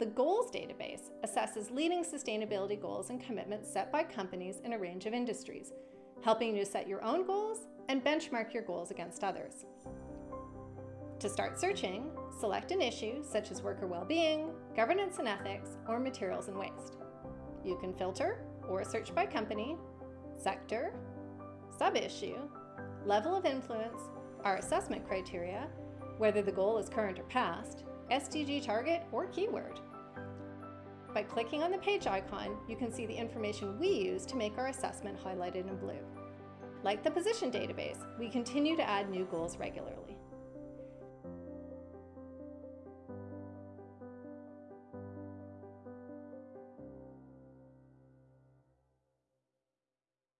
The Goals database assesses leading sustainability goals and commitments set by companies in a range of industries, helping you to set your own goals and benchmark your goals against others. To start searching, select an issue such as worker well-being, governance and ethics, or materials and waste. You can filter or search by company, sector, sub-issue, level of influence, our assessment criteria, whether the goal is current or past, SDG target, or keyword. By clicking on the page icon, you can see the information we use to make our assessment highlighted in blue. Like the position database, we continue to add new goals regularly.